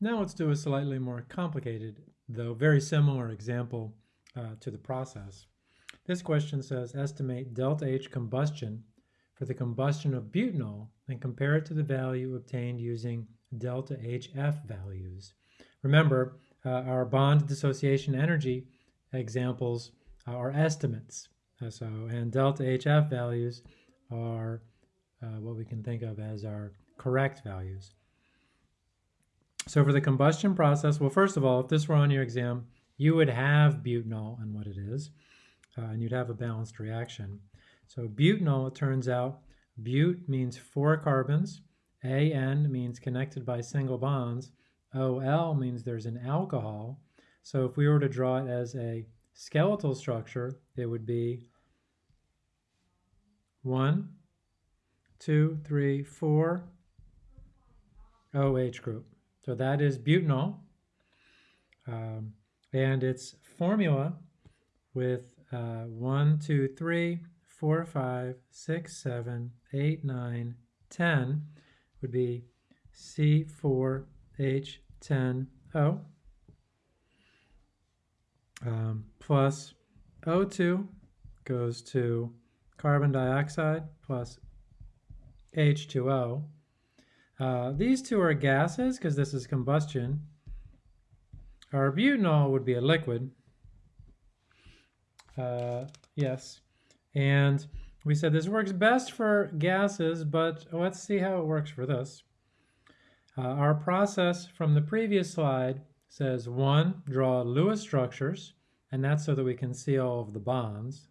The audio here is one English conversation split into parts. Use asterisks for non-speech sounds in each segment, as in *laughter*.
Now let's do a slightly more complicated, though very similar example uh, to the process. This question says estimate delta H combustion for the combustion of butanol and compare it to the value obtained using delta HF values. Remember, uh, our bond dissociation energy examples are estimates. Uh, so, and delta HF values are uh, what we can think of as our correct values. So for the combustion process, well, first of all, if this were on your exam, you would have butanol and what it is, uh, and you'd have a balanced reaction. So butanol, it turns out, but means four carbons, AN means connected by single bonds, OL means there's an alcohol. So if we were to draw it as a skeletal structure, it would be one, two, three, four OH group. So that is butanol. Um, and its formula with uh, 1, 2, 3, 4, 5, 6, 7, 8, 9, 10 would be C4H10O um, plus O2 goes to carbon dioxide plus H2O. Uh, these two are gases because this is combustion. Our butanol would be a liquid. Uh, yes. And we said this works best for gases, but let's see how it works for this. Uh, our process from the previous slide says one, draw Lewis structures, and that's so that we can see all of the bonds.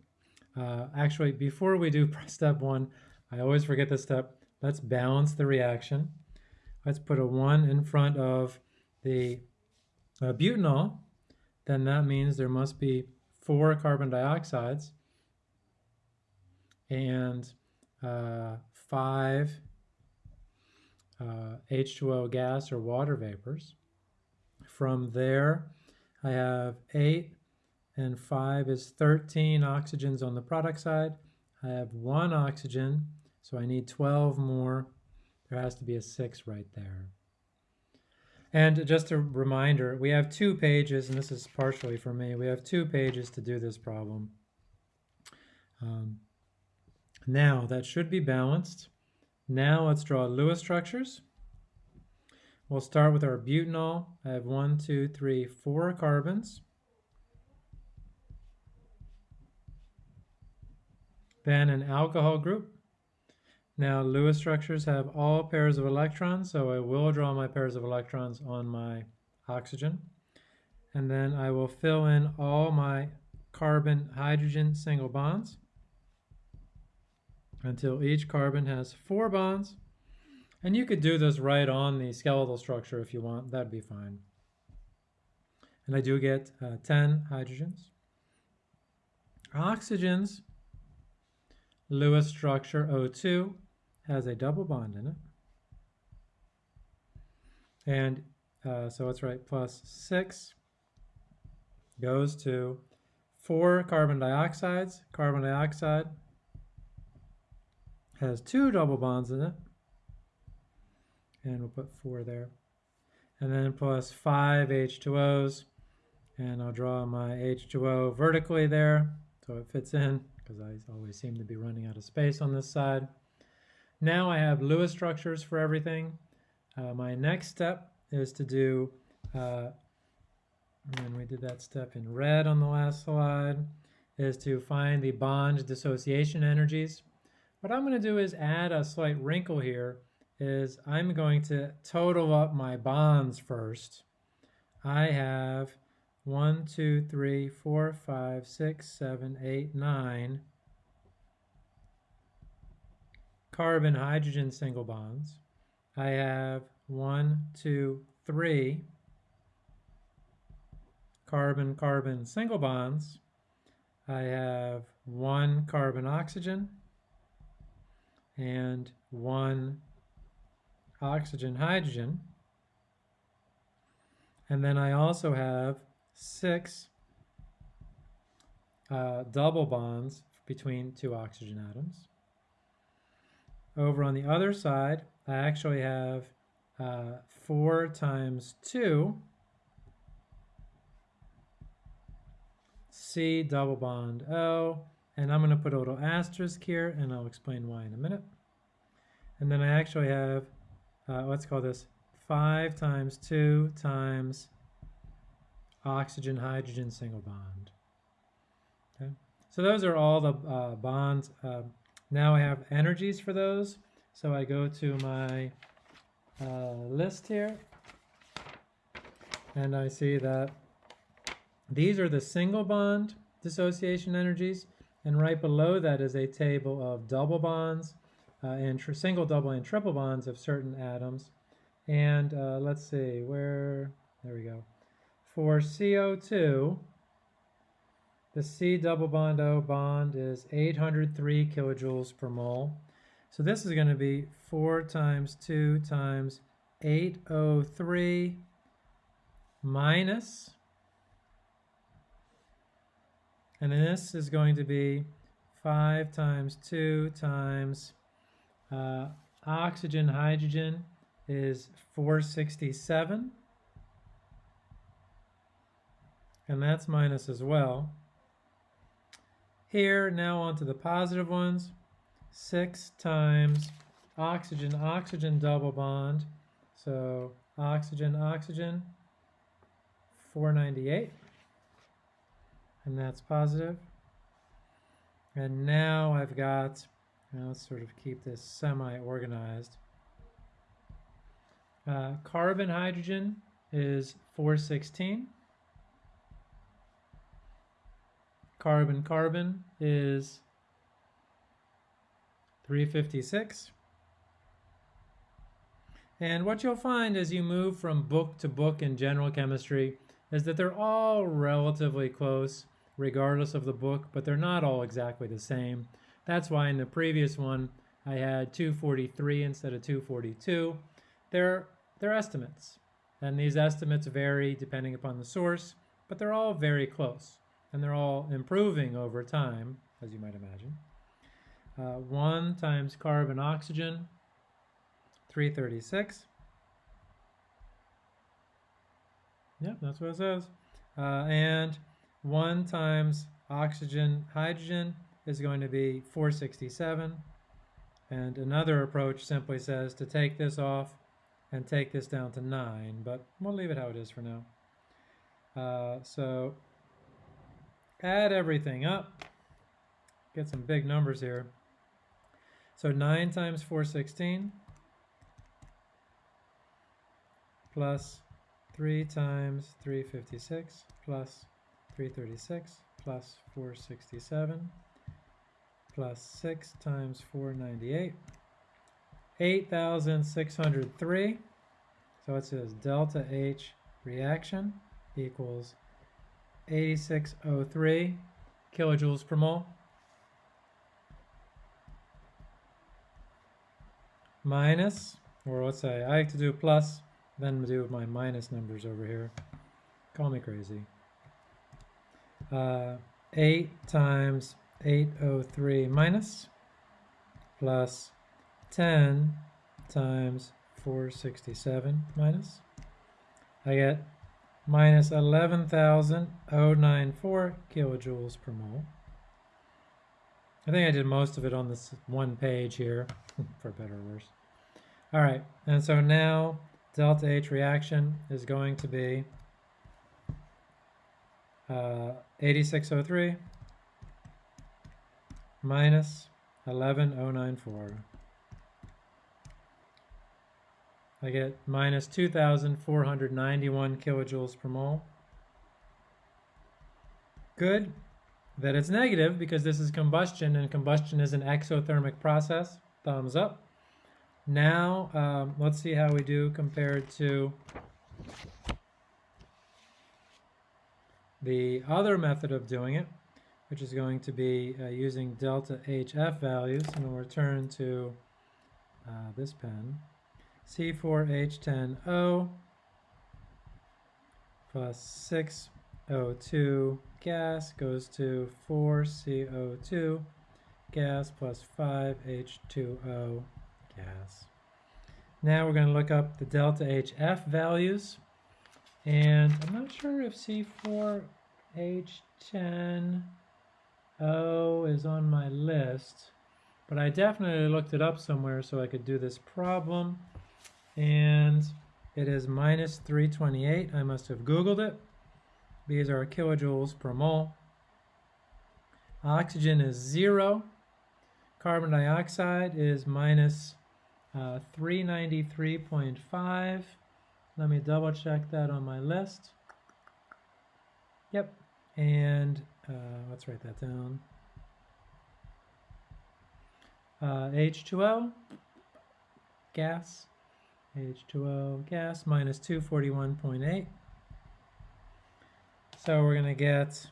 Uh, actually, before we do *laughs* step one, I always forget this step. Let's balance the reaction. Let's put a one in front of the uh, butanol. Then that means there must be four carbon dioxides and uh, five uh, H2O gas or water vapors. From there, I have 8 and 5 is 13 oxygens on the product side. I have one oxygen, so I need 12 more. There has to be a 6 right there. And just a reminder, we have two pages, and this is partially for me, we have two pages to do this problem. Um, now, that should be balanced. Now let's draw Lewis structures. We'll start with our butanol. I have one, two, three, four carbons. Then an alcohol group. Now Lewis structures have all pairs of electrons, so I will draw my pairs of electrons on my oxygen. And then I will fill in all my carbon-hydrogen single bonds until each carbon has four bonds and you could do this right on the skeletal structure if you want, that'd be fine. And I do get uh, 10 hydrogens. Oxygens, Lewis structure O2 has a double bond in it. And uh, so let's write plus 6 goes to 4 carbon dioxides. Carbon dioxide has two double bonds in it and we'll put four there. And then plus five H2Os, and I'll draw my H2O vertically there so it fits in because I always seem to be running out of space on this side. Now I have Lewis structures for everything. Uh, my next step is to do, uh, and we did that step in red on the last slide, is to find the bond dissociation energies. What I'm going to do is add a slight wrinkle here is I'm going to total up my bonds first. I have one, two, three, four, five, six, seven, eight, nine carbon hydrogen single bonds. I have one, two, three carbon carbon single bonds. I have one carbon oxygen and one oxygen, hydrogen. And then I also have six uh, double bonds between two oxygen atoms. Over on the other side, I actually have uh, 4 times 2 C double bond O, and I'm going to put a little asterisk here, and I'll explain why in a minute. And then I actually have, uh, let's call this 5 times 2 times oxygen hydrogen single bond. Okay, so those are all the uh, bonds. Now I have energies for those. So I go to my uh, list here and I see that these are the single bond dissociation energies and right below that is a table of double bonds uh, and single, double, and triple bonds of certain atoms. And uh, let's see, where, there we go. For CO2, the C double bond O bond is 803 kilojoules per mole. So this is going to be 4 times 2 times 803 minus, and then this is going to be 5 times 2 times uh, oxygen, hydrogen is 467 and that's minus as well. Here, now onto the positive ones. 6 times oxygen, oxygen double bond. So oxygen, oxygen, 498. And that's positive. And now I've got, let's sort of keep this semi-organized. Uh, carbon, hydrogen is 416. Carbon carbon is 356. And what you'll find as you move from book to book in general chemistry is that they're all relatively close regardless of the book, but they're not all exactly the same. That's why in the previous one I had 243 instead of 242. They're, they're estimates, and these estimates vary depending upon the source, but they're all very close and they're all improving over time, as you might imagine. Uh, 1 times carbon oxygen, 336. Yep, that's what it says. Uh, and 1 times oxygen hydrogen is going to be 467. And another approach simply says to take this off and take this down to 9, but we'll leave it how it is for now. Uh, so add everything up, get some big numbers here. So 9 times 416 plus 3 times 356 plus 336 plus 467 plus 6 times 498 8,603 so it says delta H reaction equals 8603 kilojoules per mole. Minus, or let's say I like to do plus, then do my minus numbers over here. Call me crazy. Uh, 8 times 803 minus plus 10 times 467 minus. I get minus 11,094 kilojoules per mole. I think I did most of it on this one page here, *laughs* for better or worse. All right, and so now delta H reaction is going to be uh, 8603 minus 11094. I get minus 2,491 kilojoules per mole. Good that it's negative because this is combustion and combustion is an exothermic process. Thumbs up. Now, um, let's see how we do compared to the other method of doing it, which is going to be uh, using delta HF values. And we'll return to uh, this pen. C4H10O plus 6O2 gas goes to 4CO2 gas plus 5H2O gas. Now we're going to look up the delta HF values. And I'm not sure if C4H10O is on my list, but I definitely looked it up somewhere so I could do this problem. And it is minus 328. I must have Googled it. These are kilojoules per mole. Oxygen is zero. Carbon dioxide is minus uh, 393.5. Let me double check that on my list. Yep. And uh, let's write that down. Uh, H2O, gas. H2O, gas, minus 241.8. So we're going to get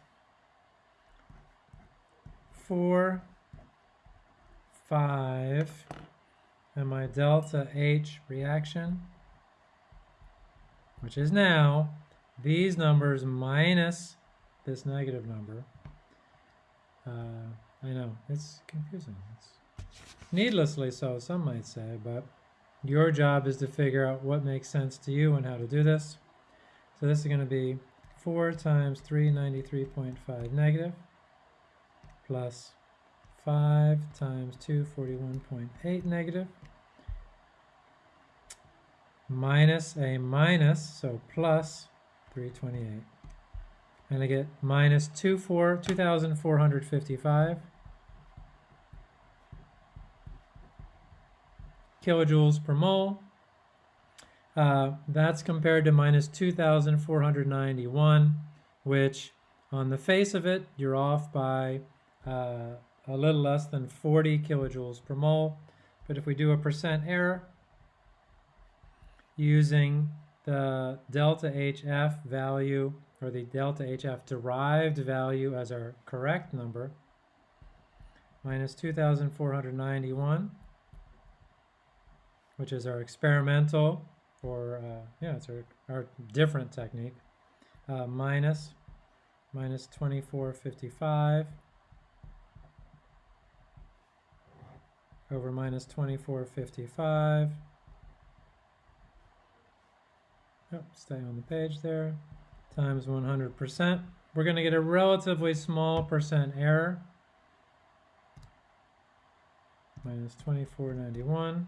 4, 5, and my delta H reaction, which is now these numbers minus this negative number. Uh, I know, it's confusing. It's needlessly so, some might say, but your job is to figure out what makes sense to you and how to do this. So this is going to be 4 times 393.5 negative plus 5 times 241.8 negative minus a minus, so plus 328. And I get minus 24, 2,455 kilojoules per mole. Uh, that's compared to minus 2,491, which on the face of it, you're off by uh, a little less than 40 kilojoules per mole. But if we do a percent error using the delta HF value or the delta HF derived value as our correct number, minus 2,491, which is our experimental or uh, yeah, it's our, our different technique, uh, minus, minus 2455 over minus 2455. Oh, stay on the page there, times 100%. We're going to get a relatively small percent error, minus 2491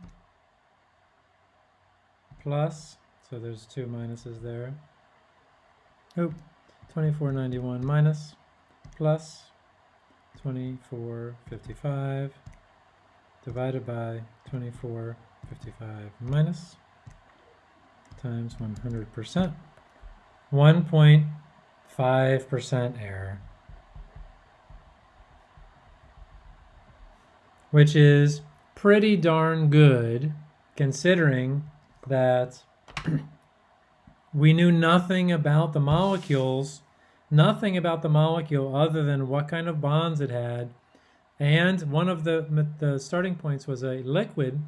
plus, so there's two minuses there. Oop, 2491 minus plus 2455 divided by 2455 minus times 100%. 1.5% error. Which is pretty darn good considering that we knew nothing about the molecules, nothing about the molecule other than what kind of bonds it had. And one of the, the starting points was a liquid.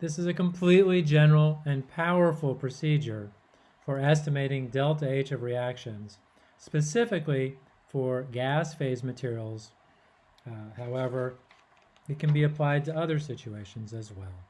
This is a completely general and powerful procedure for estimating delta H of reactions, specifically for gas phase materials. Uh, however, it can be applied to other situations as well.